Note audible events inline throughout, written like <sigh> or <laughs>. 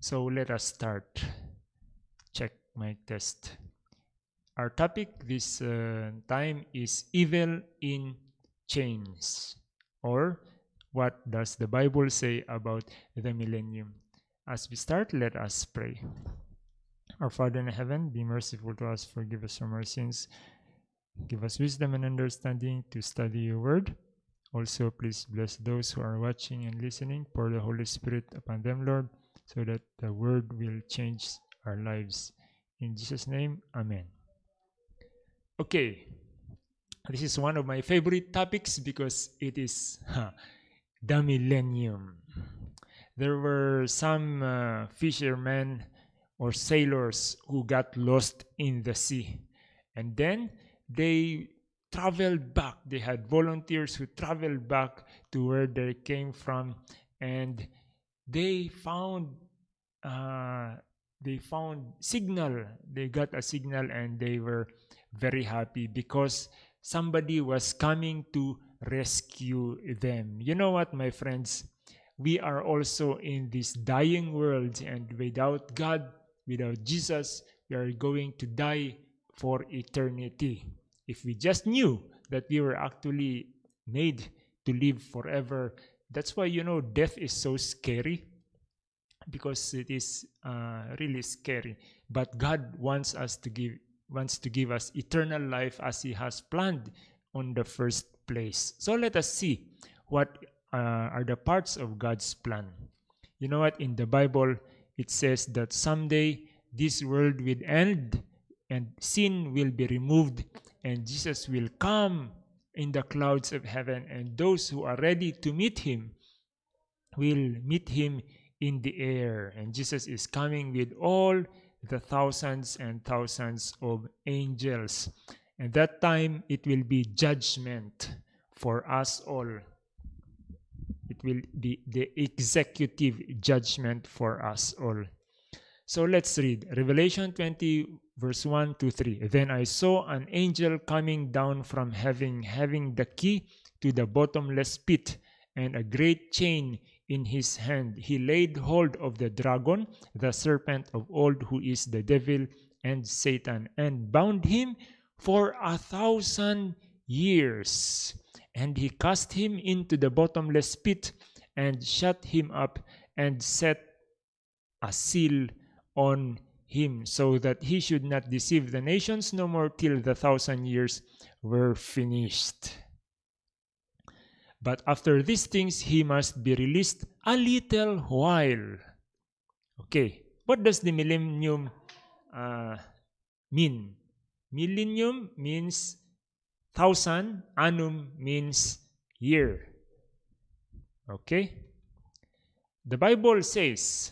So let us start. Check my test. Our topic this uh, time is evil in chains or what does the Bible say about the millennium? As we start, let us pray. Our Father in heaven, be merciful to us, forgive us our sins, give us wisdom and understanding to study your word. Also, please bless those who are watching and listening. Pour the Holy Spirit upon them, Lord, so that the word will change our lives. In Jesus' name, Amen. Okay, this is one of my favorite topics because it is huh, the millennium. There were some uh, fishermen or sailors who got lost in the sea. And then they traveled back. They had volunteers who traveled back to where they came from and they found uh, they found signal. They got a signal and they were very happy because somebody was coming to rescue them. You know what my friends? We are also in this dying world and without god without jesus we are going to die for eternity. If we just knew that we were actually made to live forever that's why you know death is so scary because it is uh, really scary. But god wants us to give wants to give us eternal life as he has planned on the first place. So let us see what uh, are the parts of god's plan. You know what? In the bible it says that someday this world will end and sin will be removed and jesus will come in the clouds of heaven and those who are ready to meet him will meet him in the air. And jesus is coming with all the thousands and thousands of angels. And that time it will be judgment for us all. It will be the executive judgment for us all. So let's read revelation 20 verse 1 to 3 then i saw an angel coming down from heaven having the key to the bottomless pit and a great chain in his hand. He laid hold of the dragon, the serpent of old, who is the devil and Satan, and bound him for a thousand years. And he cast him into the bottomless pit and shut him up and set a seal on him so that he should not deceive the nations no more till the thousand years were finished. But after these things, he must be released a little while. Okay, what does the millennium uh, mean? Millennium means thousand, annum means year. Okay? The Bible says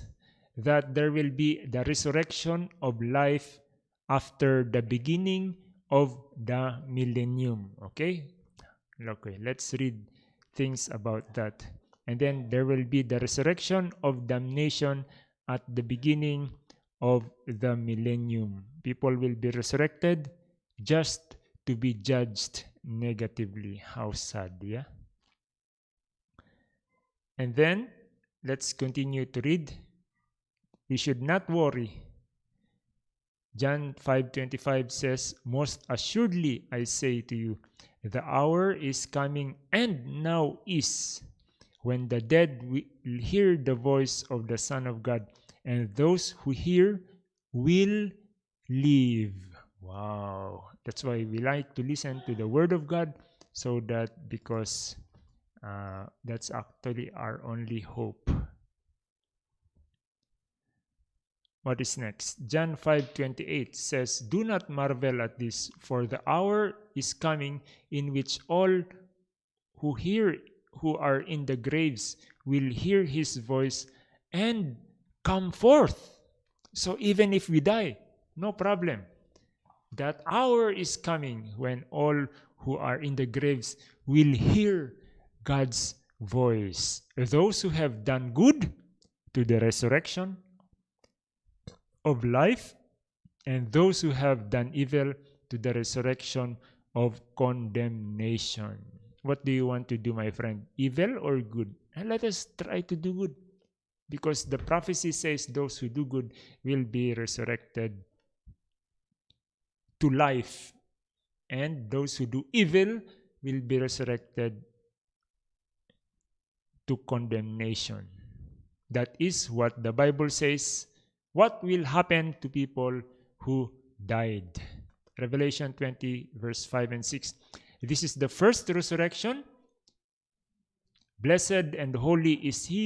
that there will be the resurrection of life after the beginning of the millennium. Okay? Okay, let's read things about that. And then there will be the resurrection of damnation at the beginning of the millennium. People will be resurrected just to be judged negatively. How sad, yeah? And then let's continue to read. We should not worry. John 5:25 says, "Most assuredly I say to you, the hour is coming and now is when the dead will hear the voice of the Son of God, and those who hear will live. Wow. That's why we like to listen to the Word of God so that because uh, that's actually our only hope. What is next? John 5:28 says, "Do not marvel at this, for the hour is coming in which all who hear who are in the graves will hear his voice and come forth." So even if we die, no problem. That hour is coming when all who are in the graves will hear God's voice. Those who have done good to the resurrection of life, and those who have done evil to the resurrection of condemnation. What do you want to do, my friend? Evil or good? Let us try to do good. because the prophecy says those who do good will be resurrected to life and those who do evil will be resurrected to condemnation that is what the bible says what will happen to people who died revelation 20 verse 5 and 6 this is the first resurrection blessed and holy is he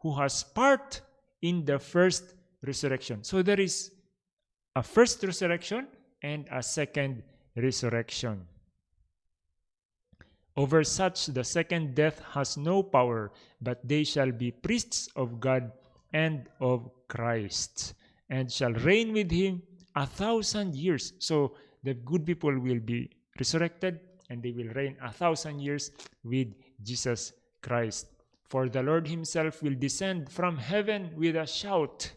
who has part in the first resurrection. So there is a first resurrection and a second resurrection. Over such the second death has no power, but they shall be priests of God and of Christ, and shall reign with him a thousand years. So the good people will be resurrected, and they will reign a thousand years with Jesus Christ. For the Lord himself will descend from heaven with a shout,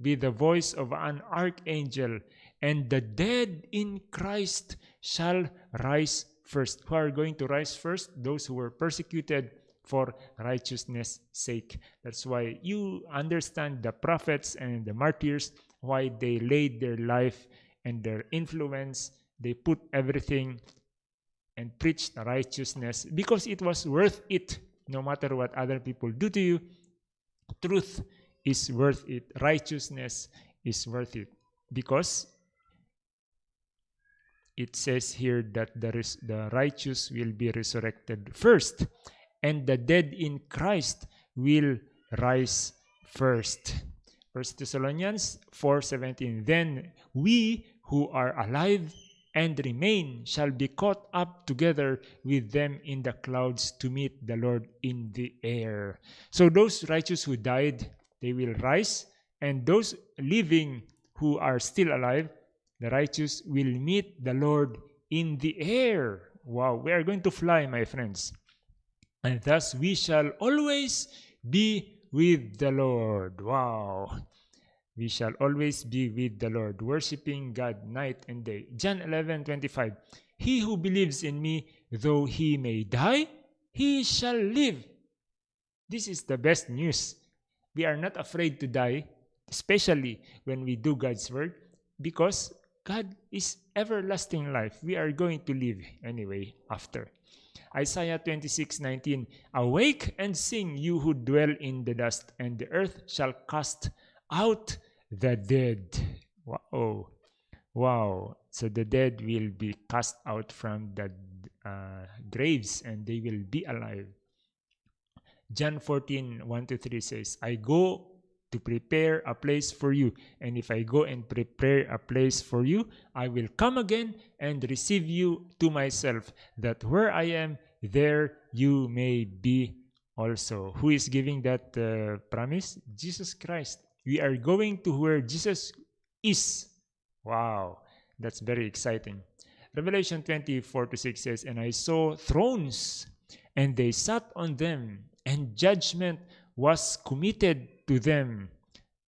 with the voice of an archangel, and the dead in Christ shall rise first. Who are going to rise first? Those who were persecuted for righteousness' sake. That's why you understand the prophets and the martyrs, why they laid their life and their influence, they put everything and preached righteousness because it was worth it no matter what other people do to you, truth is worth it. Righteousness is worth it. Because it says here that the, the righteous will be resurrected first, and the dead in Christ will rise first. First Thessalonians 4:17 Then we who are alive and remain shall be caught up together with them in the clouds to meet the Lord in the air. So those righteous who died, they will rise, and those living who are still alive, the righteous will meet the Lord in the air. Wow, we are going to fly, my friends. And thus we shall always be with the Lord. Wow we shall always be with the Lord, worshiping God night and day. John 11 25. He who believes in me, though he may die, he shall live. This is the best news. We are not afraid to die, especially when we do God's word, because God is everlasting life. We are going to live anyway after. Isaiah 26 19. Awake and sing, you who dwell in the dust, and the earth shall cast out the dead. Wow. Wow. So the dead will be cast out from the uh, graves and they will be alive. John 14, 1 to 3 says, I go to prepare a place for you. And if I go and prepare a place for you, I will come again and receive you to myself, that where I am, there you may be also. Who is giving that uh, promise? Jesus Christ. We are going to where Jesus is. Wow, that's very exciting. Revelation 24 to 6 says, And I saw thrones, and they sat on them, and judgment was committed to them.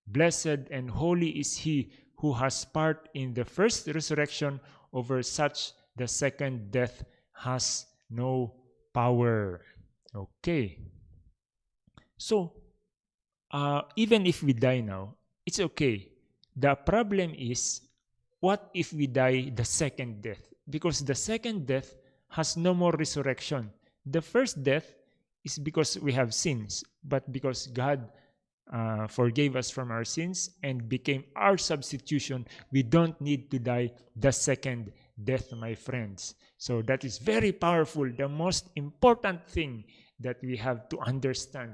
Blessed and holy is he who has part in the first resurrection over such the second death has no power. Okay. So, uh, even if we die now, it's okay. The problem is, what if we die the second death? Because the second death has no more resurrection. The first death is because we have sins, but because God uh, forgave us from our sins and became our substitution, we don't need to die the second death, my friends. So that is very powerful, the most important thing that we have to understand.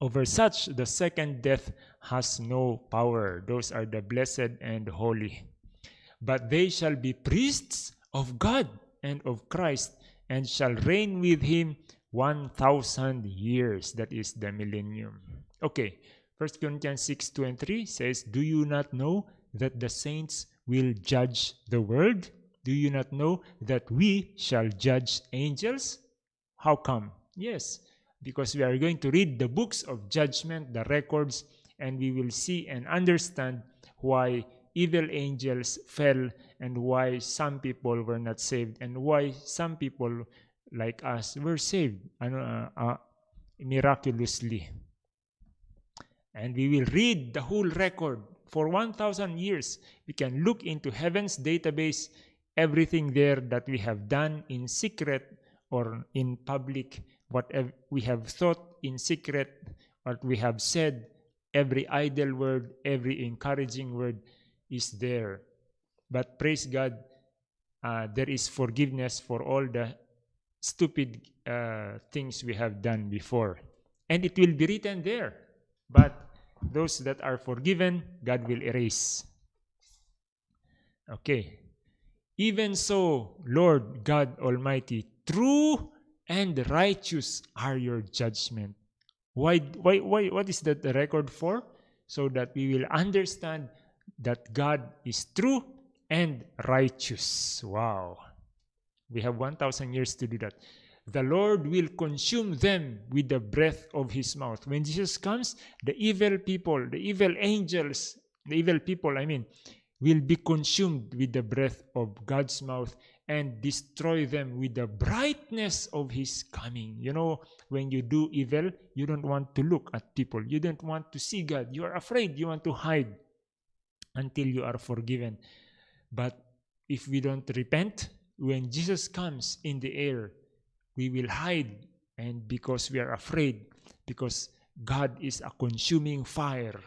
Over such, the second death has no power. Those are the blessed and holy. But they shall be priests of God and of Christ, and shall reign with him 1,000 years. That is the millennium. Okay, first Corinthians 6 2 and 3 says, Do you not know that the saints will judge the world? Do you not know that we shall judge angels? How come? Yes, because we are going to read the books of judgment, the records, and we will see and understand why evil angels fell and why some people were not saved and why some people like us were saved. Uh, uh, miraculously. And we will read the whole record for 1,000 years. We can look into heaven's database, everything there that we have done in secret or in public, what we have thought in secret, what we have said, every idle word, every encouraging word is there. But praise God, uh, there is forgiveness for all the stupid uh, things we have done before. And it will be written there. But those that are forgiven, God will erase. Okay. Even so, Lord God Almighty, true and righteous are your judgment. Why, why, why, what is that record for? So that we will understand that God is true and righteous. Wow. We have 1,000 years to do that. The Lord will consume them with the breath of his mouth. When Jesus comes, the evil people, the evil angels, the evil people, I mean, will be consumed with the breath of God's mouth and destroy them with the brightness of his coming. You know, when you do evil, you don't want to look at people. You don't want to see God. You are afraid. You want to hide until you are forgiven. But if we don't repent, when Jesus comes in the air, we will hide and because we are afraid because God is a consuming fire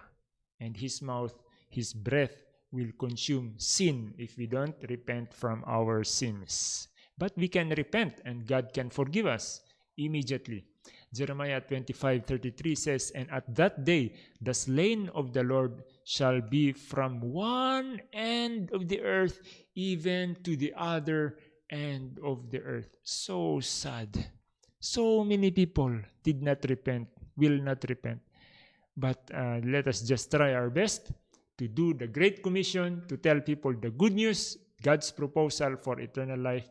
and his mouth, his breath will consume sin if we don't repent from our sins. But we can repent and God can forgive us immediately. Jeremiah 25:33 says, And at that day the slain of the Lord shall be from one end of the earth even to the other end of the earth. So sad. So many people did not repent, will not repent. But uh, let us just try our best to do the Great Commission, to tell people the good news, God's proposal for eternal life,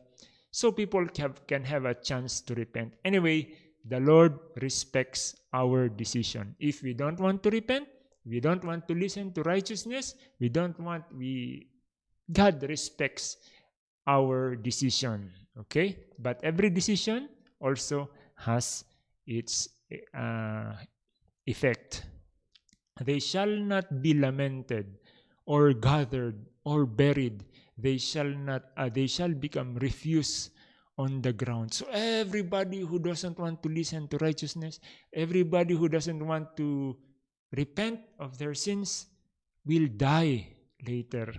so people can have a chance to repent. Anyway, the Lord respects our decision. If we don't want to repent, we don't want to listen to righteousness, we don't want, we, God respects our decision. Okay? But every decision also has its uh, effect. They shall not be lamented or gathered or buried. They shall not, uh, they shall become refuse on the ground. So everybody who doesn't want to listen to righteousness, everybody who doesn't want to repent of their sins will die later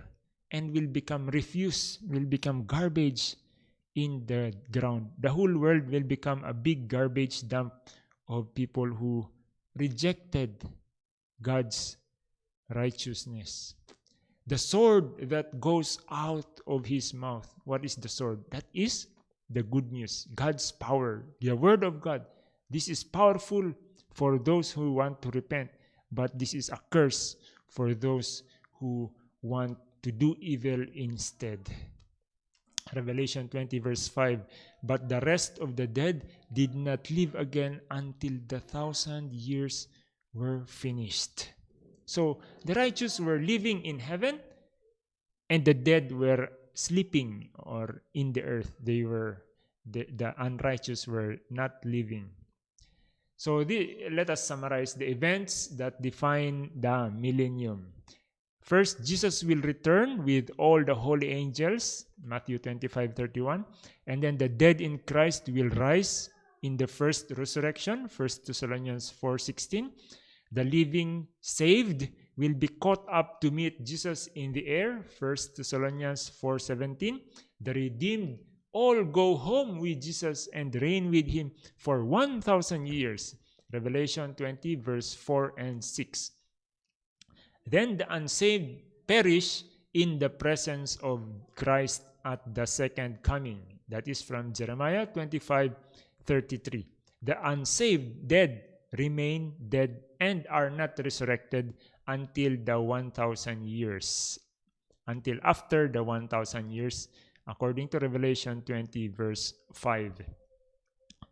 and will become refuse, will become garbage in the ground. The whole world will become a big garbage dump of people who rejected God's righteousness. The sword that goes out of his mouth. What is the sword? That is the good news, God's power, the word of God. This is powerful for those who want to repent, but this is a curse for those who want to do evil instead. Revelation 20, verse 5 But the rest of the dead did not live again until the thousand years were finished. So the righteous were living in heaven, and the dead were sleeping or in the earth. They were the, the unrighteous were not living. So the, let us summarize the events that define the millennium. First, Jesus will return with all the holy angels, Matthew 25, 31. And then the dead in Christ will rise in the first resurrection, 1 Thessalonians 4, 16. The living saved will be caught up to meet Jesus in the air, 1 Thessalonians 4, 17. The redeemed all go home with Jesus and reign with him for 1,000 years, Revelation 20, verse 4 and 6. Then the unsaved perish in the presence of Christ at the second coming. That is from Jeremiah 25 33. The unsaved dead remain dead and are not resurrected until the 1,000 years. Until after the 1,000 years, according to Revelation 20, verse 5.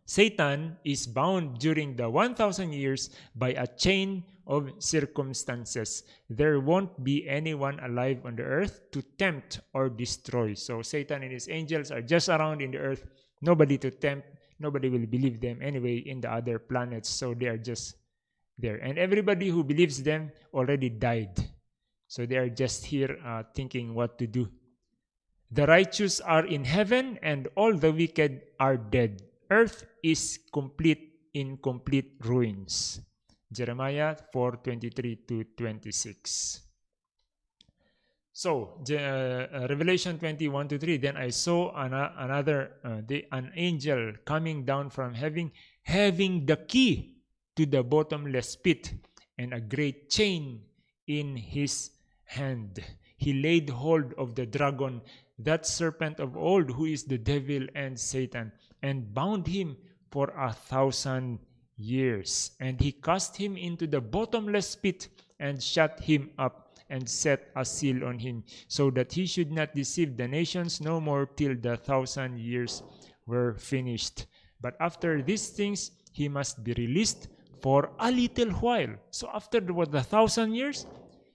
Satan is bound during the 1,000 years by a chain of circumstances. There won't be anyone alive on the earth to tempt or destroy. So Satan and his angels are just around in the earth, nobody to tempt, nobody will believe them anyway in the other planets so they are just there. And everybody who believes them already died. So they are just here uh, thinking what to do. The righteous are in heaven and all the wicked are dead. Earth is complete in complete ruins. Jeremiah 4 23 to 26 so, uh, Revelation 21 to 3, then I saw an, another, uh, the, an angel coming down from heaven, having the key to the bottomless pit and a great chain in his hand. He laid hold of the dragon, that serpent of old, who is the devil and Satan, and bound him for a thousand years. And he cast him into the bottomless pit and shut him up and set a seal on him, so that he should not deceive the nations no more till the thousand years were finished. But after these things, he must be released for a little while. So after what, the thousand years,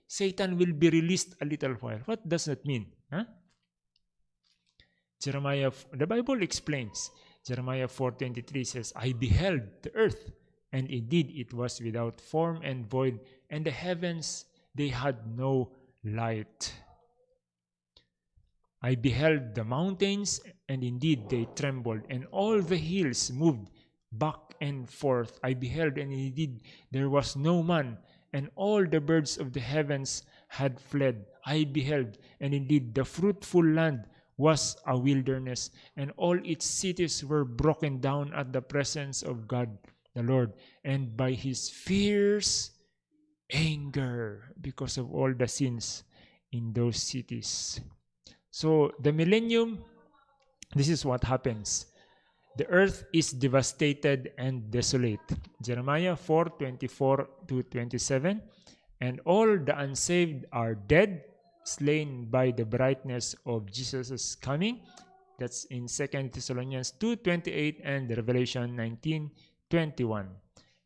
Satan will be released a little while. What does that mean? Huh? Jeremiah, the Bible explains. Jeremiah 4.23 says, I beheld the earth, and indeed it was without form and void, and the heavens they had no light. I beheld the mountains, and indeed they trembled, and all the hills moved back and forth. I beheld, and indeed there was no man, and all the birds of the heavens had fled. I beheld, and indeed the fruitful land was a wilderness, and all its cities were broken down at the presence of God the Lord, and by his fierce anger because of all the sins in those cities. So the millennium, this is what happens. The earth is devastated and desolate. Jeremiah 4 24 to 27. And all the unsaved are dead, slain by the brightness of Jesus' coming. That's in 2 Thessalonians 2 28 and Revelation 19 21.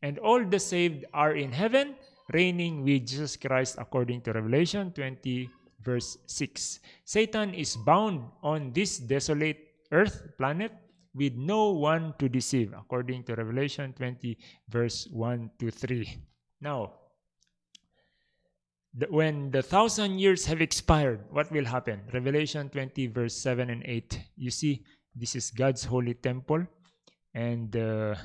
And all the saved are in heaven reigning with Jesus Christ according to Revelation 20 verse 6. Satan is bound on this desolate earth planet with no one to deceive according to Revelation 20 verse 1 to 3. Now, the, when the thousand years have expired, what will happen? Revelation 20 verse 7 and 8. You see, this is God's holy temple and uh,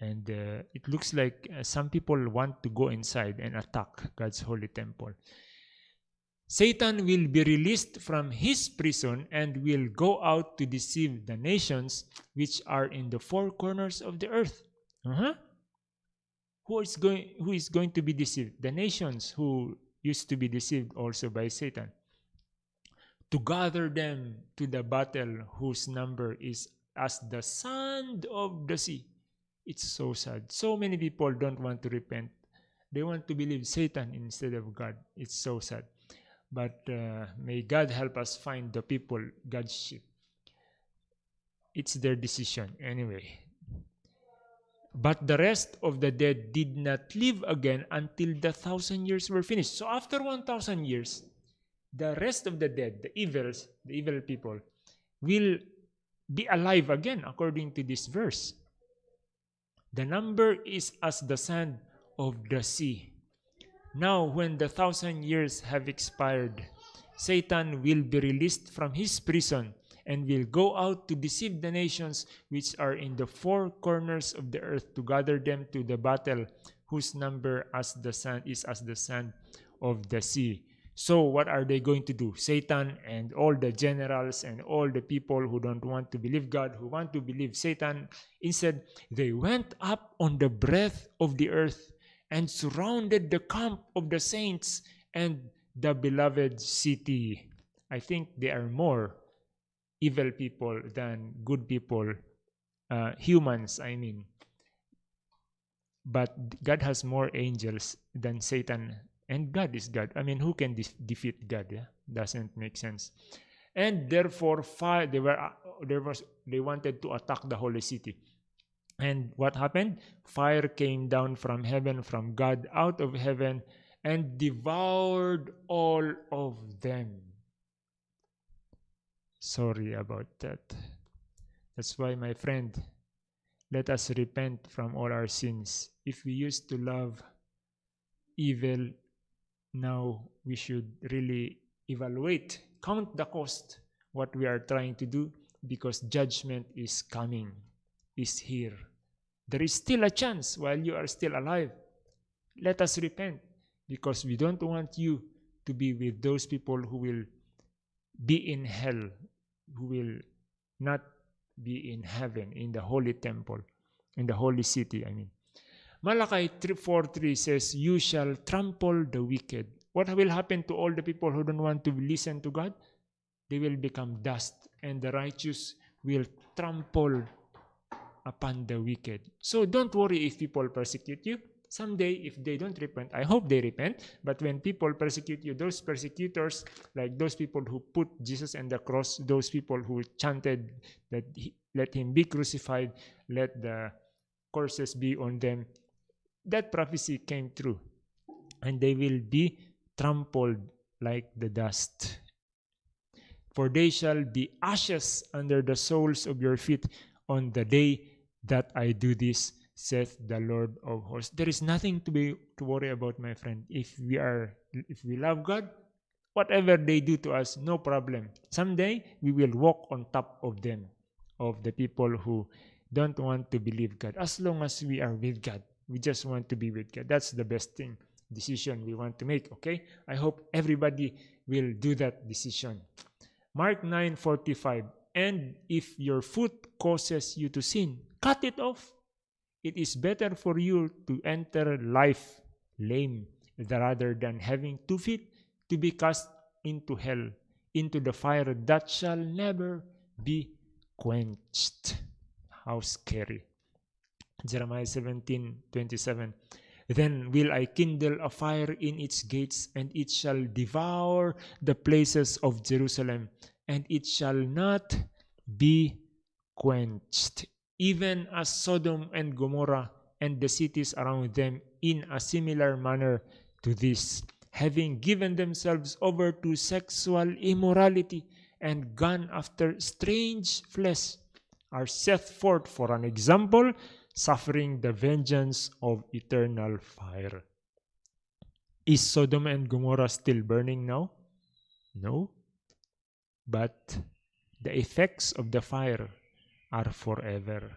and uh, it looks like uh, some people want to go inside and attack God's holy temple. Satan will be released from his prison and will go out to deceive the nations which are in the four corners of the earth. Uh-huh. Who is going who is going to be deceived? The nations who used to be deceived also by Satan. To gather them to the battle whose number is as the sand of the sea. It's so sad. So many people don't want to repent. They want to believe Satan instead of God. It's so sad. But uh, may God help us find the people, God's sheep. It's their decision anyway. But the rest of the dead did not live again until the thousand years were finished. So after 1,000 years, the rest of the dead, the evils, the evil people, will be alive again according to this verse. The number is as the sand of the sea. Now, when the thousand years have expired, Satan will be released from his prison and will go out to deceive the nations which are in the four corners of the earth to gather them to the battle, whose number as the sand is as the sand of the sea. So what are they going to do? Satan and all the generals and all the people who don't want to believe God, who want to believe Satan, instead they went up on the breadth of the earth and surrounded the camp of the saints and the beloved city. I think there are more evil people than good people, uh, humans, I mean. But God has more angels than Satan and God is God. I mean, who can de defeat God? Yeah? Doesn't make sense. And therefore, fire, they were uh, there was they wanted to attack the holy city. And what happened? Fire came down from heaven, from God out of heaven, and devoured all of them. Sorry about that. That's why, my friend, let us repent from all our sins. If we used to love evil, now we should really evaluate, count the cost, what we are trying to do, because judgment is coming, is here. There is still a chance while you are still alive. Let us repent because we don't want you to be with those people who will be in hell, who will not be in heaven, in the holy temple, in the holy city, I mean. Malachi 3.4.3 says, You shall trample the wicked. What will happen to all the people who don't want to listen to God? They will become dust, and the righteous will trample upon the wicked. So don't worry if people persecute you. Someday, if they don't repent, I hope they repent. But when people persecute you, those persecutors, like those people who put Jesus on the cross, those people who chanted that he, let him be crucified, let the curses be on them, that prophecy came true. And they will be trampled like the dust. For they shall be ashes under the soles of your feet on the day that I do this, saith the Lord of hosts. There is nothing to be to worry about, my friend. If we are if we love God, whatever they do to us, no problem. Someday we will walk on top of them, of the people who don't want to believe God. As long as we are with God, we just want to be with God. That's the best thing decision we want to make. Okay? I hope everybody will do that decision. Mark 9:45 and if your foot causes you to sin, cut it off. It is better for you to enter life lame rather than having two feet to be cast into hell, into the fire that shall never be quenched. How scary. Jeremiah 17 27. Then will I kindle a fire in its gates, and it shall devour the places of Jerusalem, and it shall not be quenched even as Sodom and Gomorrah and the cities around them in a similar manner to this, having given themselves over to sexual immorality and gone after strange flesh, are set forth for an example, suffering the vengeance of eternal fire. Is Sodom and Gomorrah still burning now? No. But the effects of the fire are forever.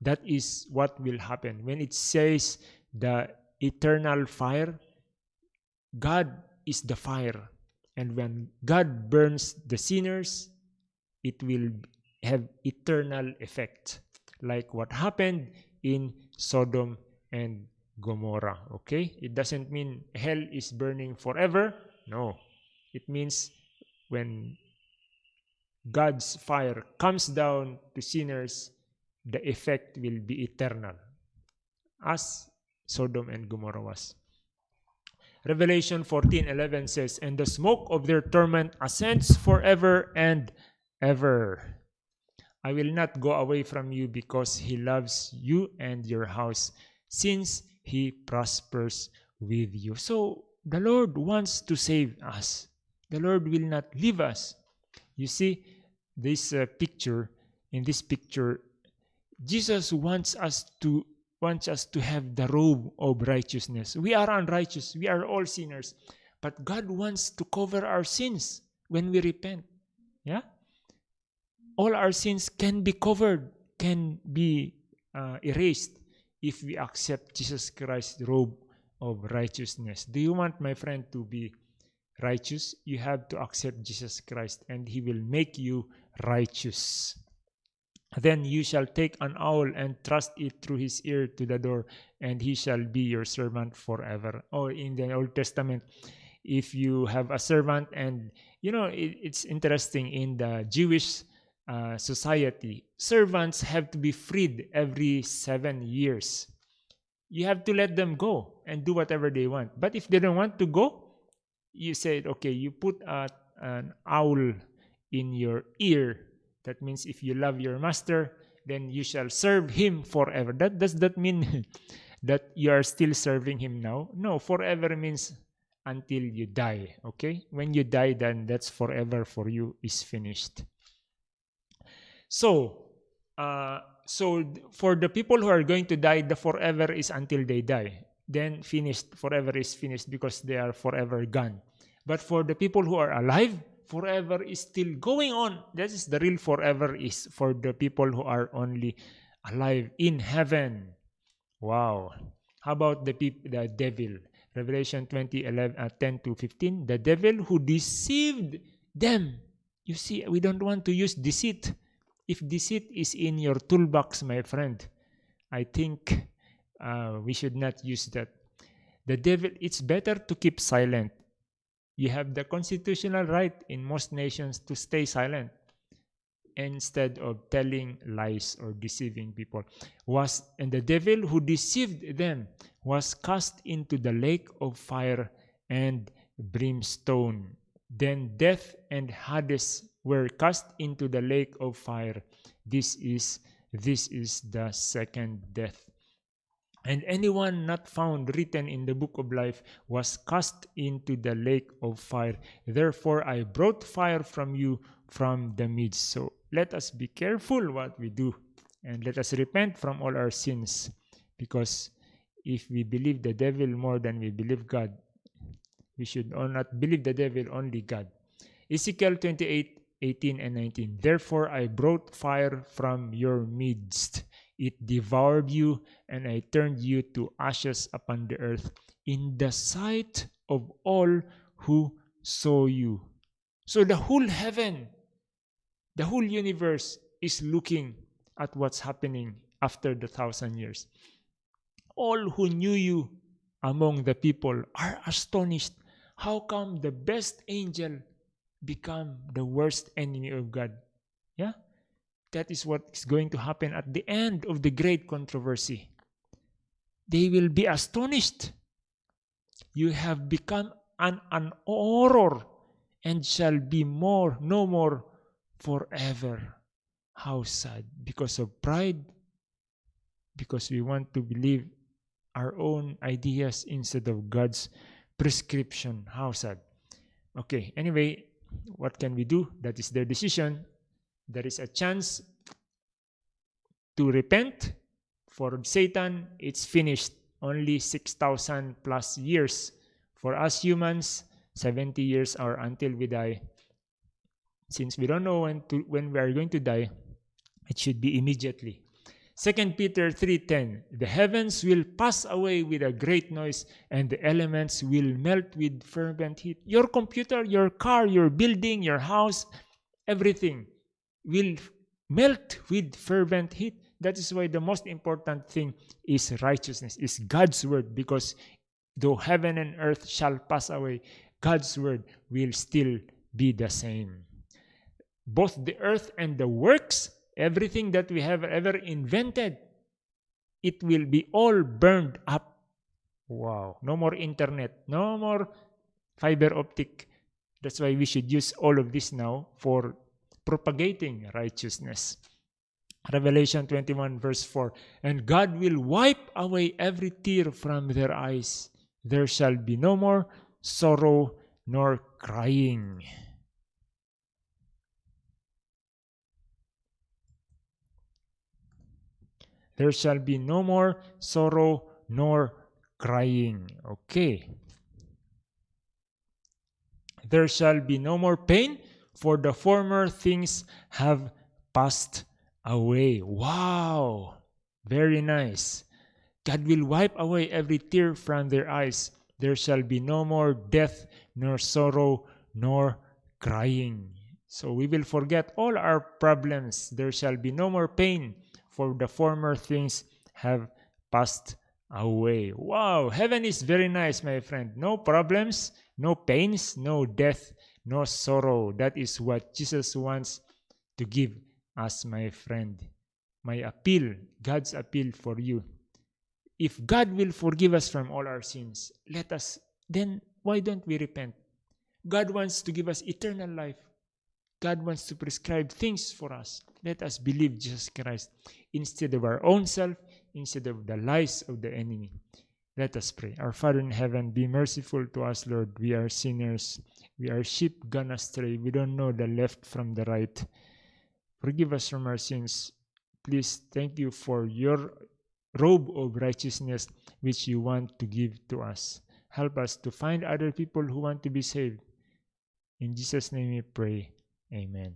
That is what will happen. When it says the eternal fire, God is the fire. And when God burns the sinners, it will have eternal effect. Like what happened in Sodom and Gomorrah. Okay? It doesn't mean hell is burning forever. No. It means when God's fire comes down to sinners, the effect will be eternal, as Sodom and Gomorrah was. Revelation 14:11 says, "And the smoke of their torment ascends forever and ever. I will not go away from you because he loves you and your house, since he prospers with you." So the Lord wants to save us. The Lord will not leave us. You see, this uh, picture, in this picture, Jesus wants us to wants us to have the robe of righteousness. We are unrighteous. We are all sinners. But God wants to cover our sins when we repent. Yeah? All our sins can be covered, can be uh, erased if we accept Jesus Christ's robe of righteousness. Do you want, my friend, to be righteous? You have to accept Jesus Christ and He will make you righteous. Then you shall take an owl and thrust it through his ear to the door, and he shall be your servant forever. Or in the Old Testament, if you have a servant, and you know, it, it's interesting in the Jewish uh, society, servants have to be freed every seven years. You have to let them go and do whatever they want. But if they don't want to go, you said, okay, you put a, an owl in your ear. That means if you love your master, then you shall serve him forever. That does that mean <laughs> that you are still serving him now? No, forever means until you die. Okay? When you die, then that's forever for you is finished. So, uh, so for the people who are going to die, the forever is until they die. Then finished, forever is finished because they are forever gone. But for the people who are alive, forever is still going on. That is the real forever is for the people who are only alive in heaven. Wow. How about the the devil? Revelation 20, 11, uh, 10 to 15. The devil who deceived them. You see, we don't want to use deceit. If deceit is in your toolbox, my friend, I think uh, we should not use that. The devil, it's better to keep silent. You have the constitutional right in most nations to stay silent instead of telling lies or deceiving people. Was and the devil who deceived them was cast into the lake of fire and brimstone. Then death and hades were cast into the lake of fire. This is this is the second death and anyone not found written in the book of life was cast into the lake of fire therefore i brought fire from you from the midst so let us be careful what we do and let us repent from all our sins because if we believe the devil more than we believe God, we should not believe the devil, only God. Ezekiel 28 18 and 19. Therefore I brought fire from your midst. It devoured you, and I turned you to ashes upon the earth in the sight of all who saw you. So the whole heaven the whole universe is looking at what's happening after the thousand years. All who knew you among the people are astonished. How come the best angel become the worst enemy of God? Yeah? That is what is going to happen at the end of the great controversy. They will be astonished. You have become an, an horror and shall be more, no more forever. How sad. Because of pride, because we want to believe our own ideas instead of God's prescription. How sad. Okay, anyway, what can we do? That is their decision. There is a chance to repent. For Satan, it's finished. Only 6,000 plus years. For us humans, 70 years or until we die since we don't know when to when we are going to die it should be immediately Second Peter 3:10 The heavens will pass away with a great noise and the elements will melt with fervent heat. Your computer, your car, your building, your house, everything will melt with fervent heat. That is why the most important thing is righteousness, is God's word because though heaven and earth shall pass away, God's word will still be the same both the earth and the works, everything that we have ever invented, it will be all burned up. Wow. No more internet, no more fiber optic. That's why we should use all of this now for propagating righteousness. Revelation 21, verse 4 And God will wipe away every tear from their eyes. There shall be no more sorrow nor crying. There shall be no more sorrow nor crying. Okay. There shall be no more pain, for the former things have passed away. Wow! Very nice. God will wipe away every tear from their eyes. There shall be no more death, nor sorrow, nor crying. So we will forget all our problems. There shall be no more pain, for the former things have passed away. Wow, heaven is very nice, my friend. No problems, no pains, no death, no sorrow. That is what Jesus wants to give us, my friend. My appeal, God's appeal for you. If God will forgive us from all our sins, let us, then why don't we repent? God wants to give us eternal life. God wants to prescribe things for us. Let us believe Jesus Christ instead of our own self, instead of the lies of the enemy. Let us pray. Our Father in heaven, be merciful to us, Lord. We are sinners. We are sheep gone astray. We don't know the left from the right. Forgive us from our sins. Please thank you for your robe of righteousness which you want to give to us. Help us to find other people who want to be saved. In Jesus' name we pray. Amen.